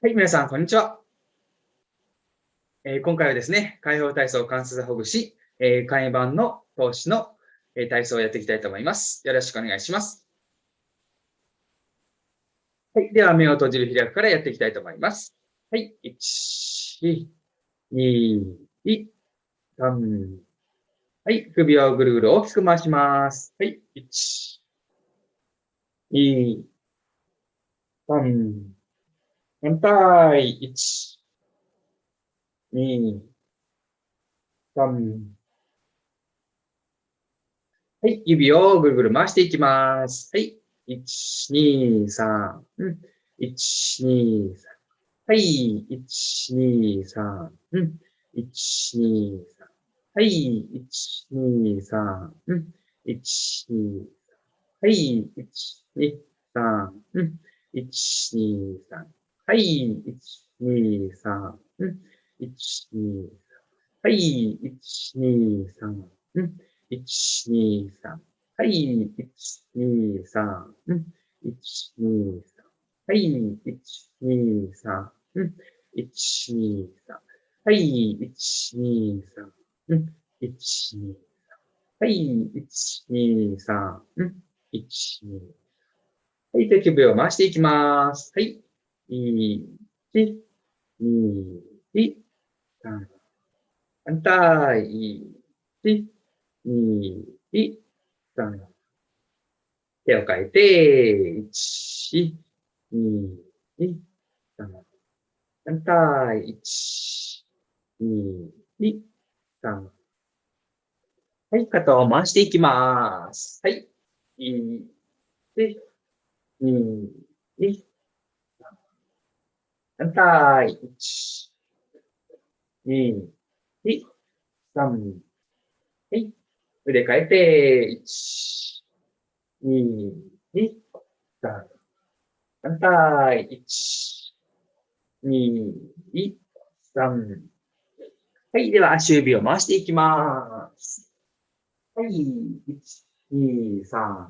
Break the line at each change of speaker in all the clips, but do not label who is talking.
はい、皆さん、こんにちは。えー、今回はですね、解放体操関節ほぐし、えー、簡易版の投資の、えー、体操をやっていきたいと思います。よろしくお願いします。はい、では、目を閉じる開くからやっていきたいと思います。はい、1、2、3、はい、首をぐるぐる大きく回します。はい、1、2、3、反対、1、2、3、はい、指をぐるぐる回していきます。はい、1、2、3、1、2、3、はい、1、2、3、1、2、3、はい、1、2、3、1、2、はい、1、2、3、1、2、3、はい、1、2、3、1、2、はい、1、2、3、1、2、3、はい、1、2、3、1、2、3、はい、1、2、3、1、2、3、はい、1、2、3、1、2、はい、1、2、3、1、2。はい、手首を回していきます。はい。1、2、3。反対。1、2、3。手を変えて、1、2、3。反対。1、2、3。はい、肩を回していきます。はい。1、2、3反対。1、2、3。はい。腕変えて、1、2、3。反対。1、2、3。はい。では、足指を回していきます。はい。1、2、3。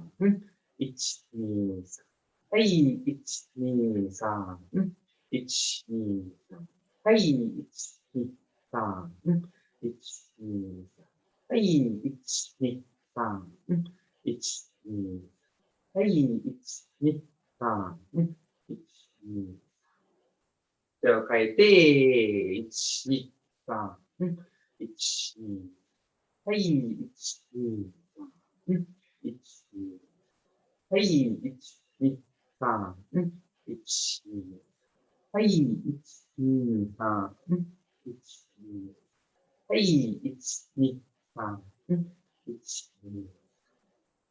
1、2、3。はい。1、2、3。1、2、3。はい、1、2、3。1、2、3。はい、1、2、3。1、2、はい、1、2、3。1、2、手を変えて、1、2、3。1、2。はい、1、2、3。1、2。はい、1、2、3。1、2。はい、1、2、3、1、2、はい、1、2、3、1、2、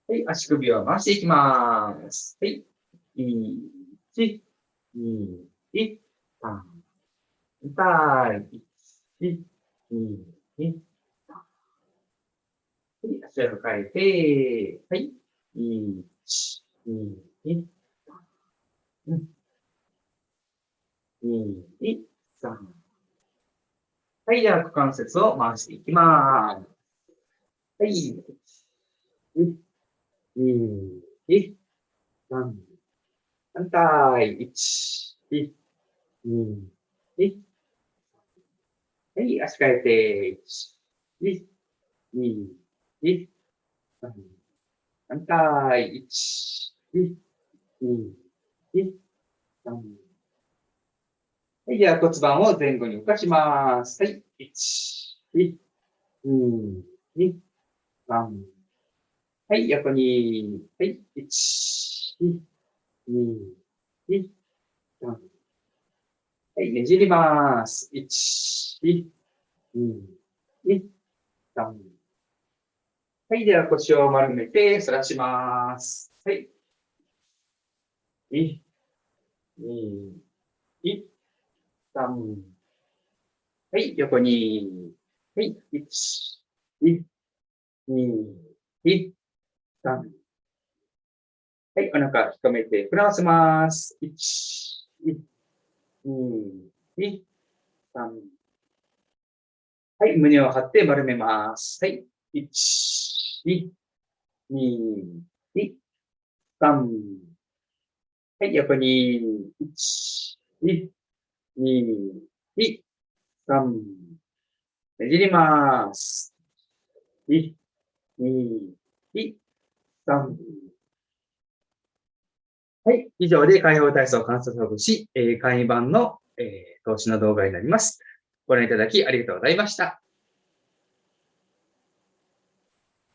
はい、足首を回していきます。はい、1、2、1、3、痛い、1、2、3。はい、足を変えて、はい、1、2、1、3。2、3。はい、では股関節を回していきます。はい。1、2、3。反対。1、1、2、1。はい、足変えて、1、1、2、1、3。反対。1、1、2、1、3。はい、では骨盤を前後に動かします。はい。1、2、2、3。はい、横に。はい。1、2、2、3。はい、ねじります。1、2、2、3。はい、では腰を丸めて反らします。はい。2、2、1。3。はい、横に。はい、1、2、2、3。はい、お腹引っ込めて、膨らませます。1、2、2、3。はい、胸を張って丸めます。はい、1、2、2、2、3。はい、横に、1、2、2、2、3、ねじります。1、2、2、3、はい。以上で解放体操観察をし、えー、簡易版の、えー、投資の動画になります。ご覧いただきありがとうございました。